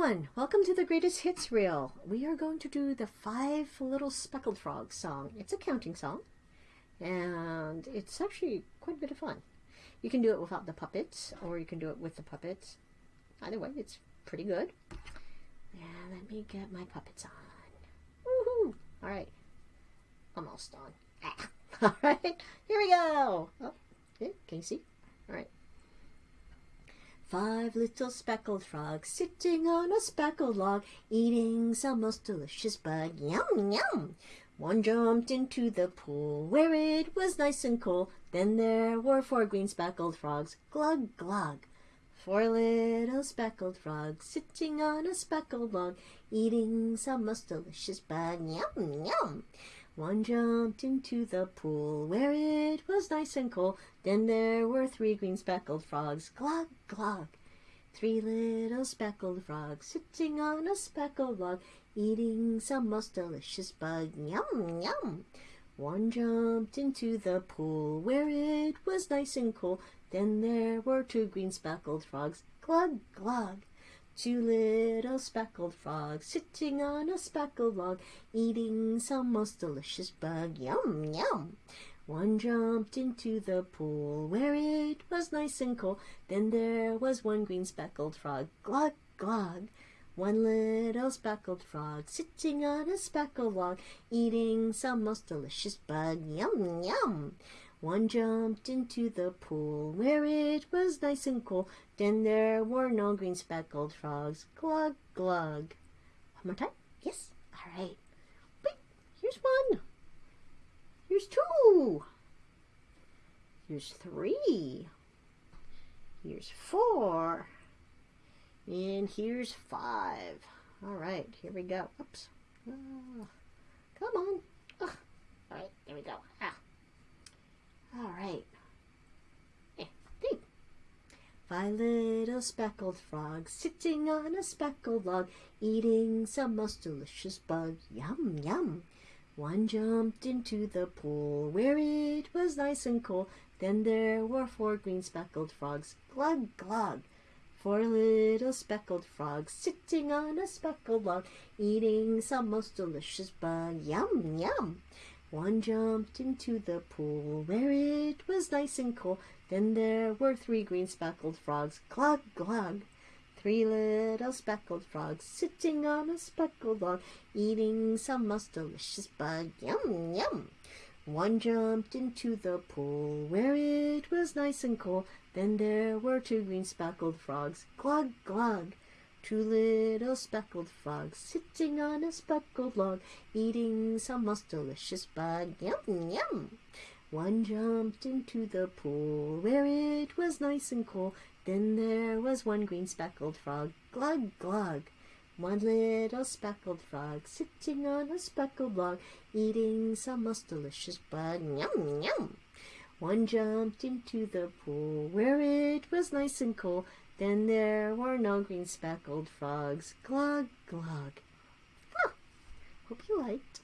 everyone, welcome to the greatest hits reel. We are going to do the five little speckled frogs song. It's a counting song and it's actually quite a bit of fun. You can do it without the puppets or you can do it with the puppets. Either way, it's pretty good. Yeah, let me get my puppets on. Woohoo! All right, almost on. Ah. All right, here we go. Oh, okay, can you see? All right. Five little speckled frogs sitting on a speckled log, eating some most delicious bug. Yum, yum! One jumped into the pool where it was nice and cool. Then there were four green speckled frogs. Glug, glug. Four little speckled frogs sitting on a speckled log, eating some most delicious bug. Yum, yum! One jumped into the pool where it was nice and cool. Then there were three green speckled frogs. Glug, glug. Three little speckled frogs sitting on a speckled log, eating some most delicious bug. Yum, yum. One jumped into the pool where it was nice and cool. Then there were two green speckled frogs. Glug, glug. Two little speckled frogs sitting on a speckled log, eating some most delicious bug. Yum, yum. One jumped into the pool where it was nice and cool. Then there was one green speckled frog. Glug, glug. One little speckled frog sitting on a speckled log, eating some most delicious bug. Yum, yum. One jumped into the pool where it was nice and cool. Then there were no green speckled frogs. Glug, glug. One more time. Yes. All right. Wait, here's one. Here's two. Here's three. Here's four. And here's five. All right, here we go. Oops. Uh, come on. All right, there we go. Ah. All right. Eh, Five little speckled frogs sitting on a speckled log, eating some most delicious bug. Yum, yum. One jumped into the pool where it was nice and cool. Then there were four green speckled frogs. Glug, glug. Four little speckled frogs sitting on a speckled log, eating some most delicious bug. Yum, yum. One jumped into the pool where it was nice and cool. Then there were three green speckled frogs. Glug, glug. Three little speckled frogs sitting on a speckled log, eating some most delicious bug. Yum, yum. One jumped into the pool where it was nice and cool. Then there were two green speckled frogs. Glug, glug. Two little speckled frogs sitting on a speckled log, eating some most delicious bug. Yum, yum. One jumped into the pool where it was nice and cool. Then there was one green speckled frog. Glug, glug. One little speckled frog sitting on a speckled log, eating some most delicious bug. Yum, yum. One jumped into the pool where it was nice and cool. Then there were no green speckled frogs. Glug, glug. Hope you liked.